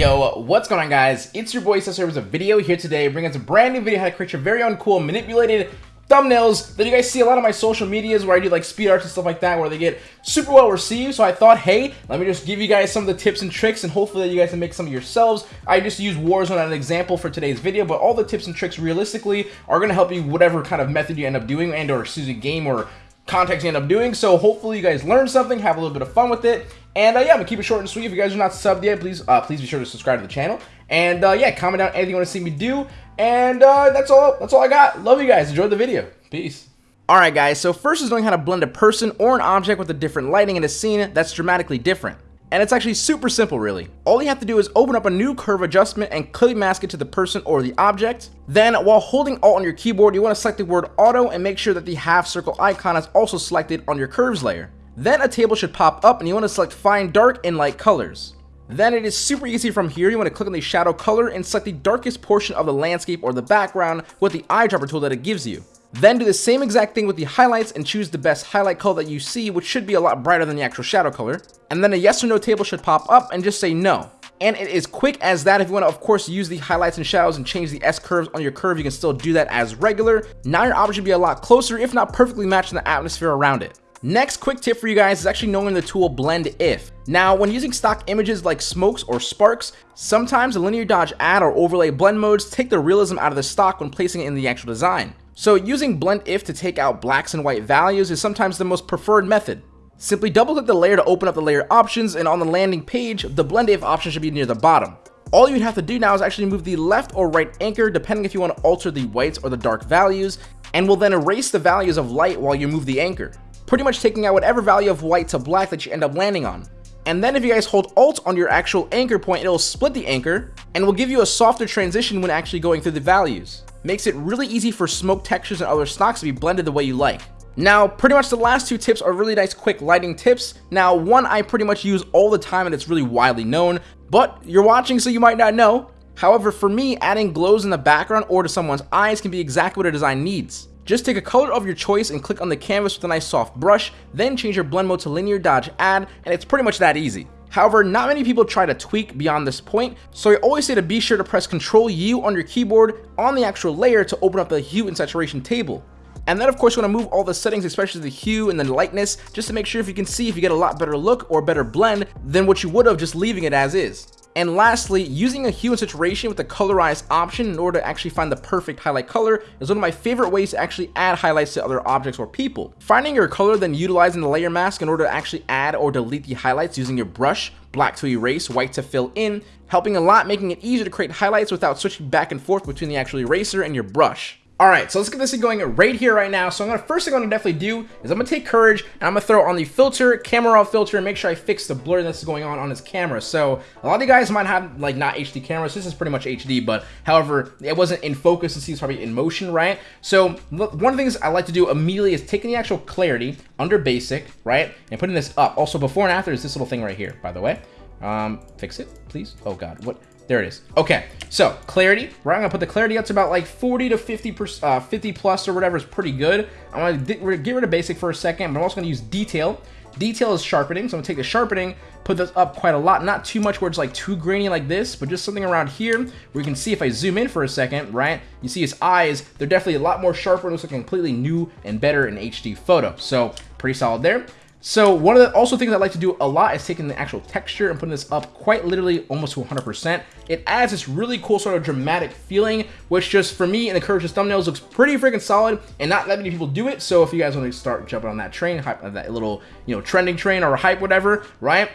Yo, what's going on guys? It's your boy Cesar with a video here today bringing us a brand new video how to create your very own cool manipulated thumbnails that you guys see a lot of my social medias where I do like speed arts and stuff like that where they get super well received. So I thought, hey, let me just give you guys some of the tips and tricks and hopefully you guys can make some of yourselves. I just use Warzone as an example for today's video, but all the tips and tricks realistically are going to help you whatever kind of method you end up doing and or excuse me, game or context you end up doing. So hopefully you guys learn something, have a little bit of fun with it. And uh, yeah, I'm gonna keep it short and sweet. If you guys are not subbed yet, please uh, please be sure to subscribe to the channel. And uh, yeah, comment down anything you want to see me do. And uh, that's all. That's all I got. Love you guys. Enjoy the video. Peace. Alright guys, so first is knowing how to blend a person or an object with a different lighting in a scene that's dramatically different. And it's actually super simple really. All you have to do is open up a new curve adjustment and clip mask it to the person or the object. Then while holding alt on your keyboard, you want to select the word auto and make sure that the half circle icon is also selected on your curves layer. Then a table should pop up and you want to select find dark and light colors. Then it is super easy from here, you want to click on the shadow color and select the darkest portion of the landscape or the background with the eyedropper tool that it gives you. Then do the same exact thing with the highlights and choose the best highlight color that you see, which should be a lot brighter than the actual shadow color. And then a yes or no table should pop up and just say no. And it is quick as that. If you want to, of course, use the highlights and shadows and change the S curves on your curve, you can still do that as regular. Now your object should be a lot closer, if not perfectly matching the atmosphere around it. Next quick tip for you guys is actually knowing the tool blend if. Now when using stock images like smokes or sparks, sometimes the linear dodge add or overlay blend modes take the realism out of the stock when placing it in the actual design. So using blend if to take out blacks and white values is sometimes the most preferred method. Simply double click the layer to open up the layer options and on the landing page, the blend if option should be near the bottom. All you'd have to do now is actually move the left or right anchor depending if you want to alter the whites or the dark values and will then erase the values of light while you move the anchor. Pretty much taking out whatever value of white to black that you end up landing on. And then if you guys hold alt on your actual anchor point, it'll split the anchor and will give you a softer transition when actually going through the values makes it really easy for smoke textures and other stocks to be blended the way you like. Now, pretty much the last two tips are really nice quick lighting tips. Now, one I pretty much use all the time and it's really widely known, but you're watching so you might not know. However, for me, adding glows in the background or to someone's eyes can be exactly what a design needs. Just take a color of your choice and click on the canvas with a nice soft brush, then change your blend mode to linear dodge add, and it's pretty much that easy. However, not many people try to tweak beyond this point, so I always say to be sure to press Ctrl U on your keyboard on the actual layer to open up the hue and saturation table. And then of course you want to move all the settings, especially the hue and the lightness, just to make sure if you can see if you get a lot better look or better blend than what you would have just leaving it as is. And lastly, using a hue and saturation with the colorize option in order to actually find the perfect highlight color is one of my favorite ways to actually add highlights to other objects or people. Finding your color then utilizing the layer mask in order to actually add or delete the highlights using your brush, black to erase, white to fill in, helping a lot making it easier to create highlights without switching back and forth between the actual eraser and your brush. Alright, so let's get this thing going right here, right now. So I'm gonna first thing I'm gonna definitely do is I'm gonna take courage and I'm gonna throw on the filter, camera raw filter, and make sure I fix the blur that's going on on his camera. So a lot of you guys might have like not HD cameras. This is pretty much HD, but however, it wasn't in focus. This is probably in motion, right? So one of the things I like to do immediately is taking the actual clarity under basic, right, and putting this up. Also, before and after is this little thing right here, by the way. Um, fix it, please. Oh God, what? There it is. Okay, so clarity, right? I'm gonna put the clarity up to about like 40 to 50 per, uh, 50 plus or whatever is pretty good. I'm gonna get rid of basic for a second, but I'm also gonna use detail. Detail is sharpening, so I'm gonna take the sharpening, put this up quite a lot, not too much where it's like too grainy like this, but just something around here where you can see if I zoom in for a second, right? You see his eyes, they're definitely a lot more sharper, it looks like a completely new and better in HD photo. So pretty solid there. So one of the also things I like to do a lot is taking the actual texture and putting this up quite literally almost to 100%. It adds this really cool sort of dramatic feeling, which just for me and the Courageous thumbnails looks pretty freaking solid and not that many people do it. So if you guys want to start jumping on that train, hype, that little, you know, trending train or hype, whatever, right?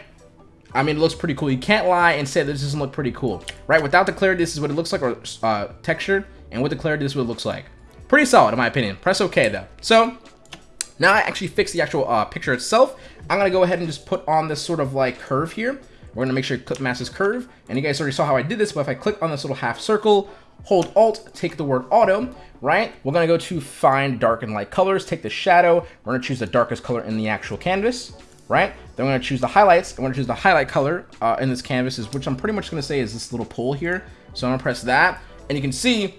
I mean, it looks pretty cool. You can't lie and say this doesn't look pretty cool, right? Without the clarity, this is what it looks like, or uh, texture, and with the clarity, this is what it looks like. Pretty solid, in my opinion. Press OK, though. So, now I actually fixed the actual uh, picture itself. I'm going to go ahead and just put on this sort of like curve here. We're going to make sure clip mask is curve. And you guys already saw how I did this, but if I click on this little half circle, hold alt, take the word auto, right? We're going to go to find dark and light colors, take the shadow. We're going to choose the darkest color in the actual canvas, right? Then we're going to choose the highlights. I'm going to choose the highlight color uh, in this canvas, which I'm pretty much going to say is this little pull here. So I'm going to press that. And you can see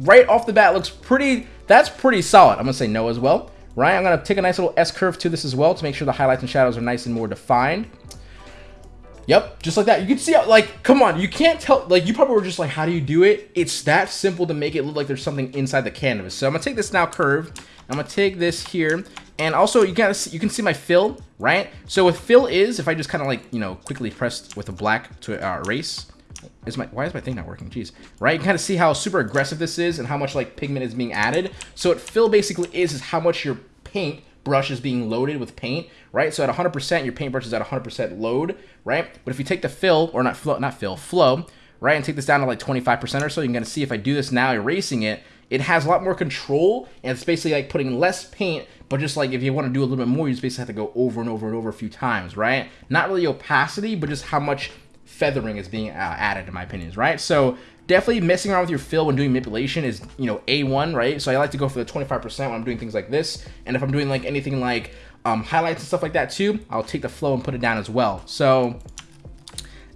right off the bat looks pretty, that's pretty solid. I'm going to say no as well right? I'm going to take a nice little S-curve to this as well to make sure the highlights and shadows are nice and more defined. Yep, just like that. You can see how, like, come on, you can't tell, like, you probably were just like, how do you do it? It's that simple to make it look like there's something inside the canvas. So I'm gonna take this now curve, I'm gonna take this here, and also you can you can see my fill, right? So with fill is, if I just kind of like, you know, quickly press with a black to uh, erase, is my, why is my thing not working? Jeez. Right? You kind of see how super aggressive this is and how much like pigment is being added. So what fill basically is, is how much your paint brush is being loaded with paint, right? So at 100%, your paintbrush is at 100% load, right? But if you take the fill, or not flow, not fill, flow, right, and take this down to like 25% or so, you're gonna see if I do this now, erasing it, it has a lot more control, and it's basically like putting less paint, but just like if you want to do a little bit more, you just basically have to go over and over and over a few times, right? Not really opacity, but just how much feathering is being uh, added, in my opinions, right? So definitely messing around with your fill when doing manipulation is, you know, A1, right? So I like to go for the 25% when I'm doing things like this. And if I'm doing like anything like um, highlights and stuff like that too, I'll take the flow and put it down as well. So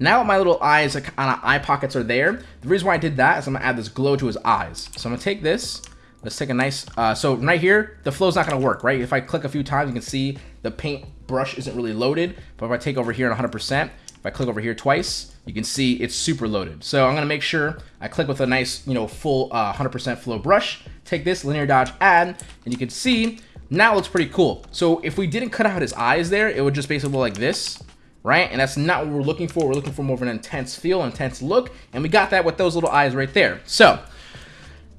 now my little eyes, like, on eye pockets are there. The reason why I did that is I'm gonna add this glow to his eyes. So I'm gonna take this, let's take a nice, uh, so right here, the flow's not gonna work, right? If I click a few times, you can see the paint brush isn't really loaded. But if I take over here at 100%, if I click over here twice, you can see it's super loaded. So I'm gonna make sure I click with a nice, you know, full 100% uh, flow brush, take this linear dodge add, and you can see now it looks pretty cool. So if we didn't cut out his eyes there, it would just basically look like this, right? And that's not what we're looking for. We're looking for more of an intense feel, intense look, and we got that with those little eyes right there. So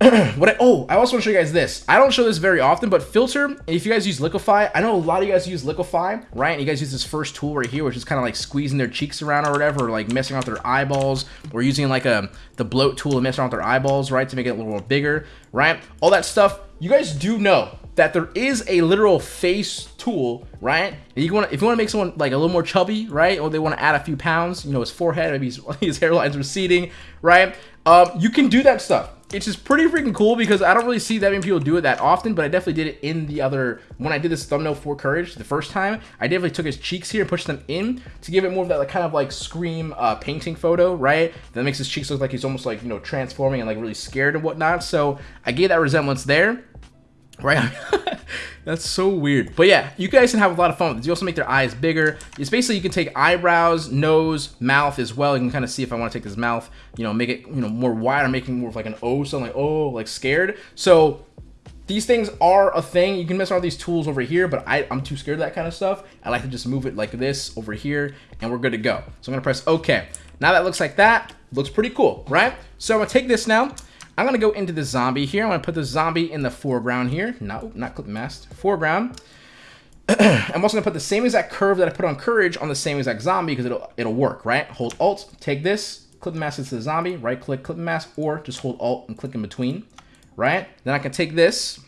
what I, oh, I also want to show you guys this. I don't show this very often, but filter, if you guys use Liquify, I know a lot of you guys use Liquify, right? And you guys use this first tool right here, which is kind of like squeezing their cheeks around or whatever, or like messing with their eyeballs, or using like a the bloat tool to mess around with their eyeballs, right? To make it a little bigger, right? All that stuff. You guys do know that there is a literal face tool, right? And you want if you want to make someone like a little more chubby, right? Or they want to add a few pounds, you know, his forehead, maybe his, his hairline's receding, right? Um, you can do that stuff it's just pretty freaking cool because I don't really see that many people do it that often, but I definitely did it in the other, when I did this thumbnail for Courage the first time, I definitely took his cheeks here and pushed them in to give it more of that like, kind of like scream uh, painting photo, right? That makes his cheeks look like he's almost like, you know, transforming and like really scared and whatnot. So I gave that resemblance there, right? That's so weird. But yeah, you guys can have a lot of fun with this. You also make their eyes bigger. It's basically you can take eyebrows, nose, mouth as well. You can kind of see if I want to take this mouth, you know, make it, you know, more wide or making more of like an O, something like, oh, like scared. So these things are a thing. You can mess around with these tools over here, but I, I'm too scared of that kind of stuff. I like to just move it like this over here and we're good to go. So I'm gonna press okay. Now that looks like that, looks pretty cool, right? So I'm gonna take this now I'm going to go into the zombie here. I'm going to put the zombie in the foreground here. No, not clip mask. Foreground. I'm also going to put the same exact curve that I put on Courage on the same exact zombie because it'll, it'll work, right? Hold Alt, take this, clip mask into the zombie, right click, clip mask, or just hold Alt and click in between, right? Then I can take this,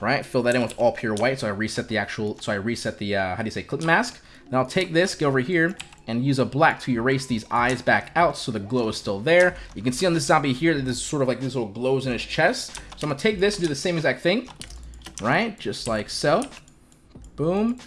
right? Fill that in with all pure white. So I reset the actual, so I reset the, uh, how do you say, clip mask. Now I'll take this, go over here, and use a black to erase these eyes back out so the glow is still there. You can see on this zombie here that there's sort of like this little glows in his chest. So I'm gonna take this and do the same exact thing, right? Just like so. Boom.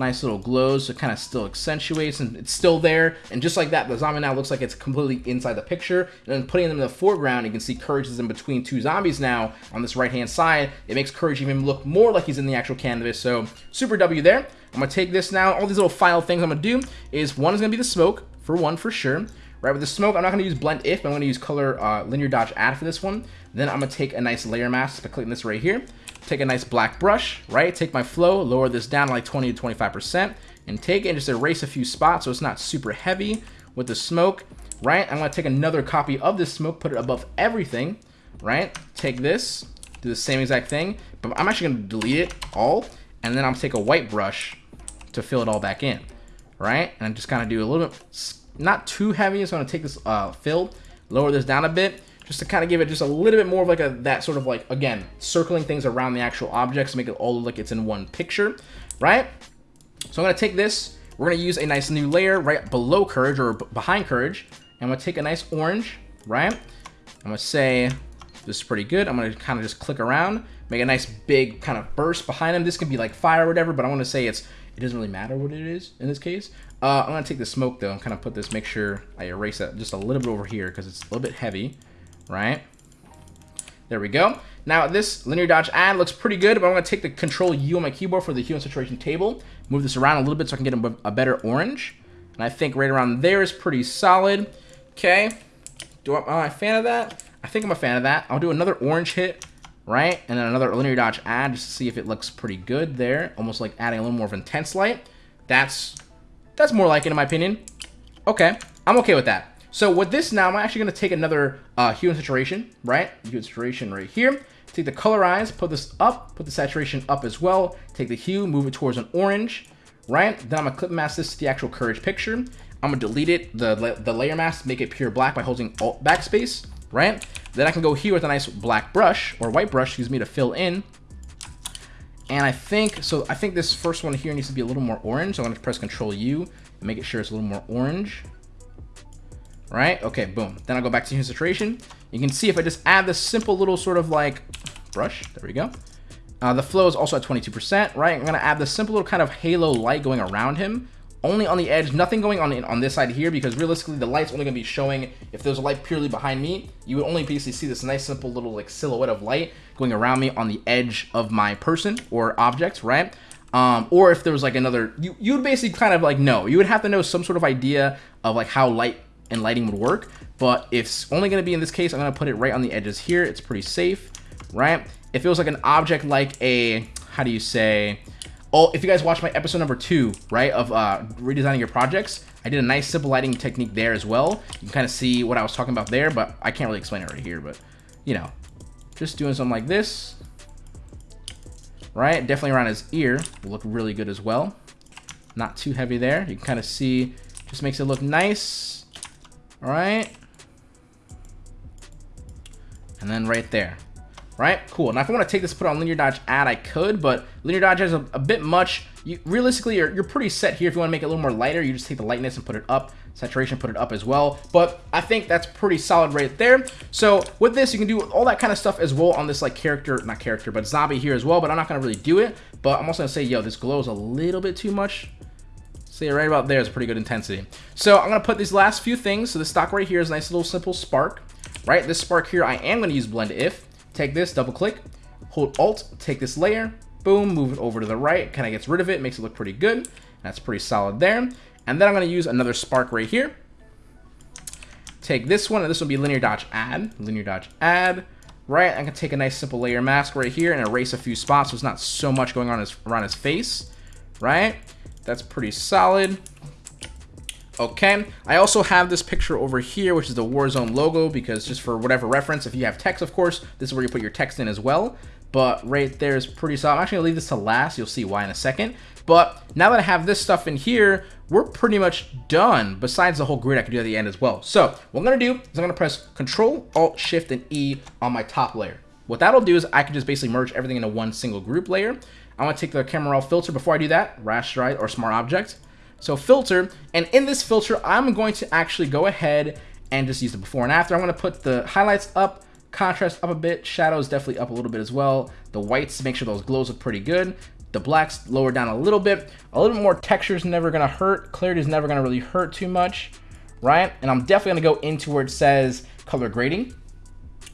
Nice little glows, so it kind of still accentuates and it's still there. And just like that, the zombie now looks like it's completely inside the picture. And then putting them in the foreground, you can see Courage is in between two zombies now on this right-hand side. It makes Courage even look more like he's in the actual canvas. So super W there. I'm going to take this now. All these little file things I'm going to do is one is going to be the smoke, for one for sure. Right, with the smoke, I'm not going to use blend if, I'm going to use color uh, linear dodge add for this one. Then I'm going to take a nice layer mask by clicking this right here. Take a nice black brush, right? Take my flow, lower this down like 20 to 25%, and take it and just erase a few spots so it's not super heavy with the smoke, right? I'm to take another copy of this smoke, put it above everything, right? Take this, do the same exact thing, but I'm actually to delete it all, and then I'm to take a white brush to fill it all back in, right? And I'm just kind of do a little bit, not too heavy. So I'm gonna take this uh, fill, lower this down a bit, just to kind of give it just a little bit more of like a that sort of like again circling things around the actual objects to make it all look like it's in one picture, right? So I'm gonna take this. We're gonna use a nice new layer right below Courage or behind Courage. And I'm gonna take a nice orange, right? I'm gonna say this is pretty good. I'm gonna kind of just click around, make a nice big kind of burst behind him. This could be like fire or whatever, but I want to say it's it doesn't really matter what it is in this case. Uh, I'm going to take the smoke, though, and kind of put this, make sure I erase that just a little bit over here because it's a little bit heavy, right? There we go. Now, this linear dodge add looks pretty good, but I'm going to take the Control U on my keyboard for the hue and saturation table, move this around a little bit so I can get a, a better orange. And I think right around there is pretty solid. Okay. Do I, am I a fan of that? I think I'm a fan of that. I'll do another orange hit, right? And then another linear dodge add just to see if it looks pretty good there. Almost like adding a little more of intense light. That's that's more like it in my opinion. Okay. I'm okay with that. So with this now, I'm actually going to take another uh, hue and saturation, right? Hue and saturation right here. Take the colorize, put this up, put the saturation up as well. Take the hue, move it towards an orange, right? Then I'm going to clip mask this to the actual courage picture. I'm going to delete it, the, the layer mask, make it pure black by holding Alt backspace, right? Then I can go here with a nice black brush, or white brush, excuse me, to fill in. And I think, so I think this first one here needs to be a little more orange. So I'm going to press Control U and make it sure it's a little more orange right? Okay, boom. Then I'll go back to hue saturation. You can see if I just add this simple little sort of like brush, there we go. Uh, the flow is also at 22%, right? I'm gonna add this simple little kind of halo light going around him, only on the edge, nothing going on on this side here, because realistically the light's only gonna be showing, if there's a light purely behind me, you would only basically see this nice simple little like silhouette of light going around me on the edge of my person or object, right? Um, or if there was like another, you, you would basically kind of like know, you would have to know some sort of idea of like how light and lighting would work. But it's only going to be in this case, I'm going to put it right on the edges here. It's pretty safe, right? If it was like an object like a, how do you say, oh, if you guys watch my episode number two, right, of uh, redesigning your projects, I did a nice simple lighting technique there as well. You can kind of see what I was talking about there, but I can't really explain it right here, but, you know, just doing something like this, right? Definitely around his ear will look really good as well. Not too heavy there. You can kind of see, just makes it look nice. Right. And then right there. Right? Cool. Now, if I want to take this, put on linear dodge add, I could, but linear dodge has a, a bit much. You, realistically, you're, you're pretty set here. If you want to make it a little more lighter, you just take the lightness and put it up. Saturation, put it up as well. But I think that's pretty solid right there. So with this, you can do all that kind of stuff as well on this like character, not character, but zombie here as well. But I'm not going to really do it. But I'm also going to say, yo, this glow is a little bit too much. See, right about there is pretty good intensity. So I'm going to put these last few things. So the stock right here is a nice little simple spark, right? This spark here, I am going to use blend if. Take this, double click, hold alt, take this layer, boom, move it over to the right, kind of gets rid of it, makes it look pretty good. That's pretty solid there. And then I'm going to use another spark right here. Take this one, and this will be linear dodge add, linear dodge add, right? I can take a nice simple layer mask right here and erase a few spots so it's not so much going on his, around his face, right? That's pretty solid. Okay, I also have this picture over here, which is the Warzone logo, because just for whatever reference, if you have text, of course, this is where you put your text in as well. But right there is pretty solid. I'm actually to leave this to last. You'll see why in a second. But now that I have this stuff in here, we're pretty much done, besides the whole grid I can do at the end as well. So what I'm to do is I'm to press Control, Alt, Shift, and E on my top layer. What that'll do is I can just basically merge everything into one single group layer. I want to take the camera raw filter. Before I do that, rasterize or smart object. So filter, and in this filter, I'm going to actually go ahead and just use the before and after. I'm going to put the highlights up, contrast up a bit, shadows definitely up a little bit as well. The whites, make sure those glows look pretty good. The blacks lower down a little bit. A little bit more texture is never going to hurt. Clarity is never going to really hurt too much, right? And I'm definitely going to go into where it says color grading.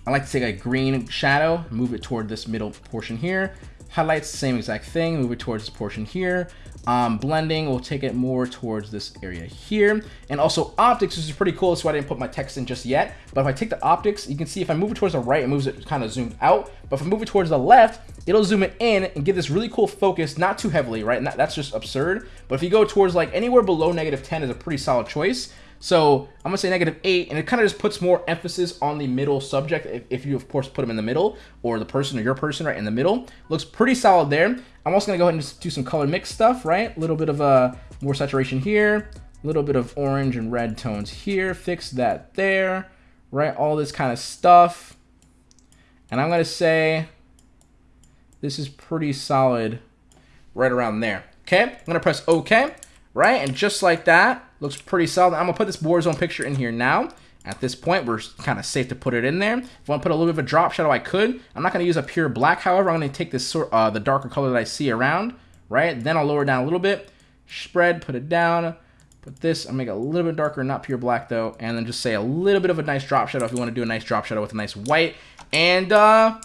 I like to take a green shadow, move it toward this middle portion here. Highlights, same exact thing, move it towards this portion here. Um, blending, we'll take it more towards this area here. And also optics, which is pretty cool. That's why I didn't put my text in just yet. But if I take the optics, you can see if I move it towards the right, it moves it kind of zoomed out. But if I move it towards the left, it'll zoom it in and give this really cool focus, not too heavily, right? And that, that's just absurd. But if you go towards like anywhere below negative 10 is a pretty solid choice. So I'm gonna say negative eight, and it kind of just puts more emphasis on the middle subject. If, if, you of course put them in the middle, or the person or your person right in the middle, looks pretty solid there. I'm also gonna go ahead and do some color mix stuff, right? A little bit of a uh, more saturation here, a little bit of orange and red tones here. Fix that there, right? All this kind of stuff, and I'm gonna say this is pretty solid, right around there. Okay, I'm gonna press OK right? And just like that, looks pretty solid. I'm gonna put this Warzone picture in here now. At this point, we're kind of safe to put it in there. If I want to put a little bit of a drop shadow, I could. I'm not going to use a pure black, however. I'm going to take this sort, uh, the darker color that I see around, right? Then I'll lower down a little bit, spread, put it down, put this, I'll make it a little bit darker, not pure black though, and then just say a little bit of a nice drop shadow if you want to do a nice drop shadow with a nice white. And, uh,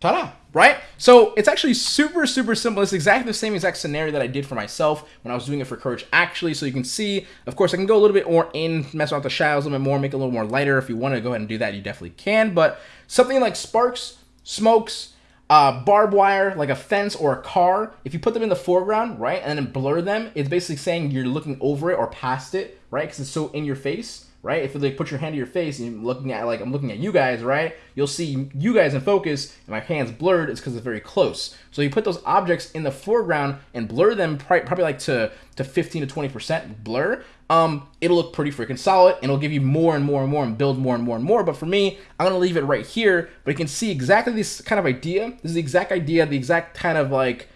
ta-da! Right? So it's actually super, super simple. It's exactly the same exact scenario that I did for myself when I was doing it for Courage actually. So you can see, of course, I can go a little bit more in, mess around with the shadows a little bit more, make it a little more lighter. If you want to go ahead and do that, you definitely can. But something like sparks, smokes, uh, barbed wire, like a fence or a car, if you put them in the foreground, right, and then blur them, it's basically saying you're looking over it or past it, right, because it's so in your face right? If you put your hand to your face and you're looking at like I'm looking at you guys, right? You'll see you guys in focus and my hand's blurred. It's because it's very close. So you put those objects in the foreground and blur them probably like to to 15 to 20 percent blur. Um, it'll look pretty freaking solid and it'll give you more and more and more and build more and more and more. But for me, I'm gonna leave it right here. But you can see exactly this kind of idea. This is the exact idea, the exact kind of like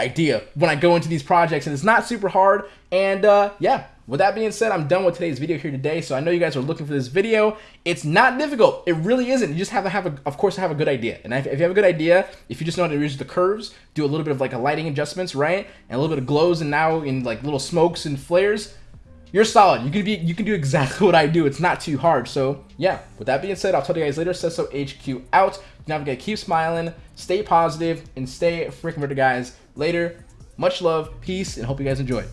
idea when I go into these projects and it's not super hard. And uh, yeah, with that being said, I'm done with today's video here today. So I know you guys are looking for this video. It's not difficult. It really isn't. You just have to have, a, of course, have a good idea. And if you have a good idea, if you just know how to use the curves, do a little bit of like a lighting adjustments, right? And a little bit of glows and now in like little smokes and flares, you're solid. You can be, you can do exactly what I do. It's not too hard. So yeah, with that being said, I'll tell you guys later. so HQ out. Forget, keep smiling, stay positive, and stay freaking better, guys. Later. Much love, peace, and hope you guys enjoyed.